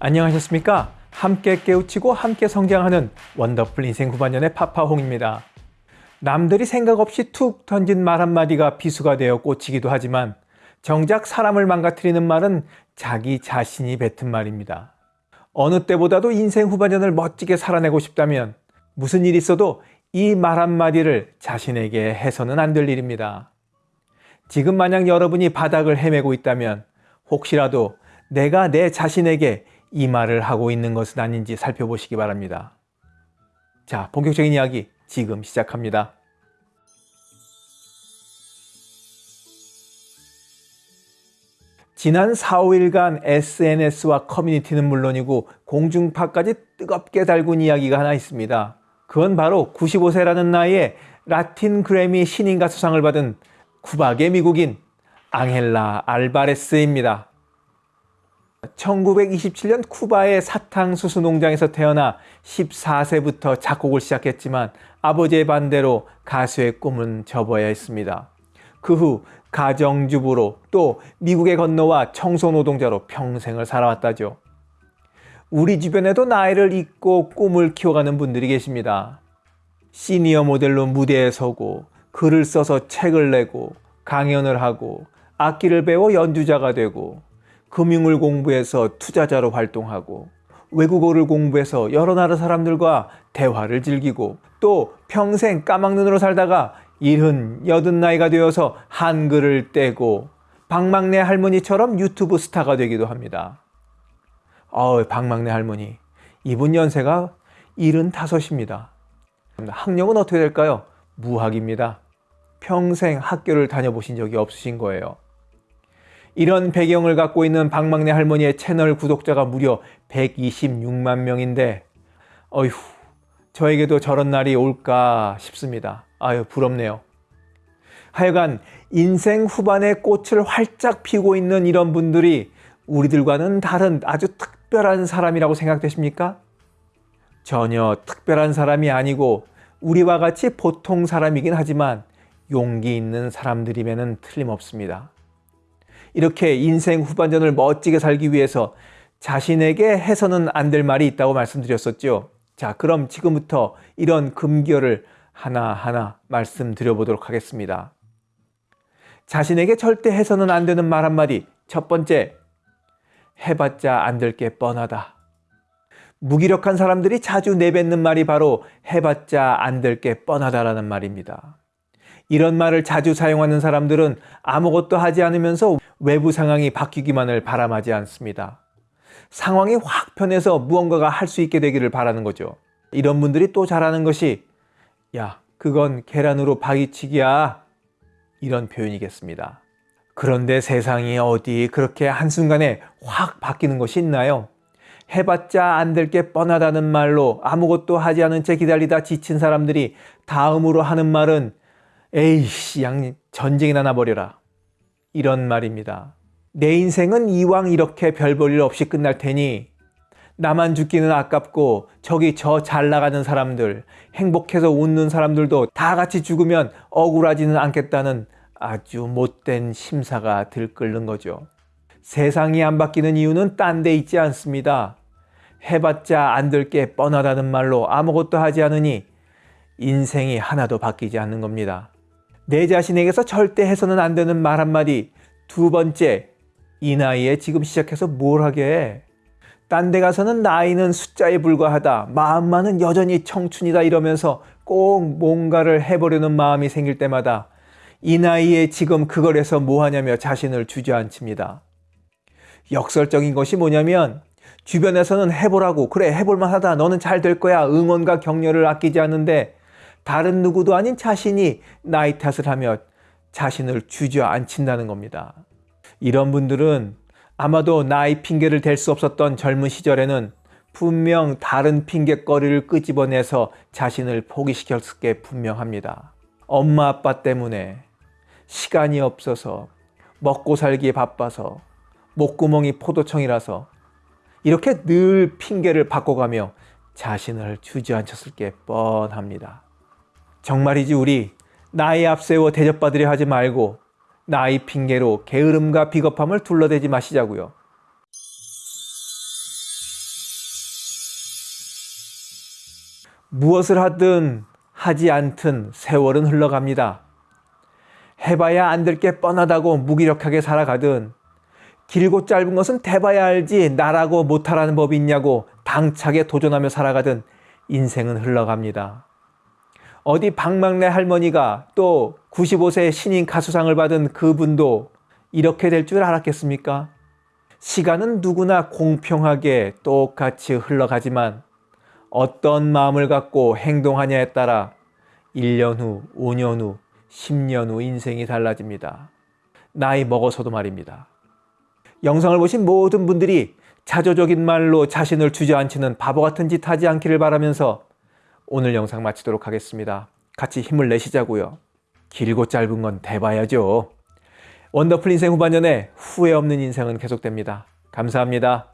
안녕하셨습니까? 함께 깨우치고 함께 성장하는 원더풀 인생 후반년의 파파홍입니다. 남들이 생각 없이 툭 던진 말 한마디가 비수가 되어 꽂히기도 하지만 정작 사람을 망가뜨리는 말은 자기 자신이 뱉은 말입니다. 어느 때보다도 인생 후반년을 멋지게 살아내고 싶다면 무슨 일이 있어도 이 말 한마디를 자신에게 해서는 안 될 일입니다. 지금 만약 여러분이 바닥을 헤매고 있다면 혹시라도 내가 내 자신에게 이 말을 하고 있는 것은 아닌지 살펴보시기 바랍니다. 자, 본격적인 이야기 지금 시작합니다. 지난 4, 5일간 SNS와 커뮤니티는 물론이고 공중파까지 뜨겁게 달군 이야기가 하나 있습니다. 그건 바로 95세라는 나이에 라틴 그래미 신인 가 수상을 받은 쿠박의 미국인 앙헬라 알바레스입니다. 1927년 쿠바의 사탕수수 농장에서 태어나 14세부터 작곡을 시작했지만 아버지의 반대로 가수의 꿈은 접어야 했습니다. 그 후 가정주부로 또 미국에 건너와 청소노동자로 평생을 살아왔다죠. 우리 주변에도 나이를 잊고 꿈을 키워가는 분들이 계십니다. 시니어 모델로 무대에 서고 글을 써서 책을 내고 강연을 하고 악기를 배워 연주자가 되고 금융을 공부해서 투자자로 활동하고 외국어를 공부해서 여러 나라 사람들과 대화를 즐기고 또 평생 까막눈으로 살다가 일흔, 여든 나이가 되어서 한글을 떼고 박막내 할머니처럼 유튜브 스타가 되기도 합니다. 어우, 박막내 할머니. 이분 연세가 일흔다섯입니다. 학력은 어떻게 될까요? 무학입니다. 평생 학교를 다녀보신 적이 없으신 거예요. 이런 배경을 갖고 있는 박막내 할머니의 채널 구독자가 무려 126만 명인데 어휴 저에게도 저런 날이 올까 싶습니다. 아유 부럽네요. 하여간 인생 후반에 꽃을 활짝 피고 있는 이런 분들이 우리들과는 다른 아주 특별한 사람이라고 생각되십니까? 전혀 특별한 사람이 아니고 우리와 같이 보통 사람이긴 하지만 용기 있는 사람들임에는 틀림없습니다. 이렇게 인생 후반전을 멋지게 살기 위해서 자신에게 해서는 안 될 말이 있다고 말씀드렸었죠. 자, 그럼 지금부터 이런 금기어를 하나하나 말씀드려 보도록 하겠습니다. 자신에게 절대 해서는 안 되는 말 한마디. 첫 번째, 해봤자 안 될 게 뻔하다. 무기력한 사람들이 자주 내뱉는 말이 바로 해봤자 안 될 게 뻔하다라는 말입니다. 이런 말을 자주 사용하는 사람들은 아무것도 하지 않으면서 외부 상황이 바뀌기만을 바람하지 않습니다. 상황이 확 변해서 무언가가 할 수 있게 되기를 바라는 거죠. 이런 분들이 또 잘하는 것이 야 그건 계란으로 바위치기야 이런 표현이겠습니다. 그런데 세상이 어디 그렇게 한순간에 확 바뀌는 것이 있나요? 해봤자 안 될 게 뻔하다는 말로 아무것도 하지 않은 채 기다리다 지친 사람들이 다음으로 하는 말은 에이씨 양 전쟁이나 나버려라 이런 말입니다. 내 인생은 이왕 이렇게 별 볼 일 없이 끝날 테니 나만 죽기는 아깝고 저기 저 잘 나가는 사람들 행복해서 웃는 사람들도 다 같이 죽으면 억울하지는 않겠다는 아주 못된 심사가 들끓는 거죠. 세상이 안 바뀌는 이유는 딴 데 있지 않습니다. 해봤자 안 될 게 뻔하다는 말로 아무것도 하지 않으니 인생이 하나도 바뀌지 않는 겁니다. 내 자신에게서 절대 해서는 안 되는 말 한마디. 두 번째, 이 나이에 지금 시작해서 뭘 하게 딴데 가서는 나이는 숫자에 불과하다. 마음만은 여전히 청춘이다 이러면서 꼭 뭔가를 해보려는 마음이 생길 때마다 이 나이에 지금 그걸 해서 뭐하냐며 자신을 주저앉힙니다. 역설적인 것이 뭐냐면 주변에서는 해보라고 그래 해볼만 하다 너는 잘 될 거야 응원과 격려를 아끼지 않는데 다른 누구도 아닌 자신이 나이 탓을 하며 자신을 주저앉힌다는 겁니다. 이런 분들은 아마도 나이 핑계를 댈 수 없었던 젊은 시절에는 분명 다른 핑계거리를 끄집어내서 자신을 포기시켰을 게 분명합니다. 엄마 아빠 때문에 시간이 없어서 먹고 살기에 바빠서 목구멍이 포도청이라서 이렇게 늘 핑계를 바꿔가며 자신을 주저앉혔을 게 뻔합니다. 정말이지 우리 나이 앞세워 대접받으려 하지 말고 나이 핑계로 게으름과 비겁함을 둘러대지 마시자고요. 무엇을 하든 하지 않든 세월은 흘러갑니다. 해봐야 안 될 게 뻔하다고 무기력하게 살아가든 길고 짧은 것은 대봐야 알지 나라고 못하라는 법이 있냐고 당차게 도전하며 살아가든 인생은 흘러갑니다. 어디 박막내 할머니가 또 95세 신인 가수상을 받은 그분도 이렇게 될 줄 알았겠습니까? 시간은 누구나 공평하게 똑같이 흘러가지만 어떤 마음을 갖고 행동하냐에 따라 1년 후, 5년 후, 10년 후 인생이 달라집니다. 나이 먹어서도 말입니다. 영상을 보신 모든 분들이 자조적인 말로 자신을 주저앉히는 바보 같은 짓 하지 않기를 바라면서 오늘 영상 마치도록 하겠습니다. 같이 힘을 내시자고요. 길고 짧은 건 대봐야죠. 원더풀 인생 후반년에 후회 없는 인생은 계속됩니다. 감사합니다.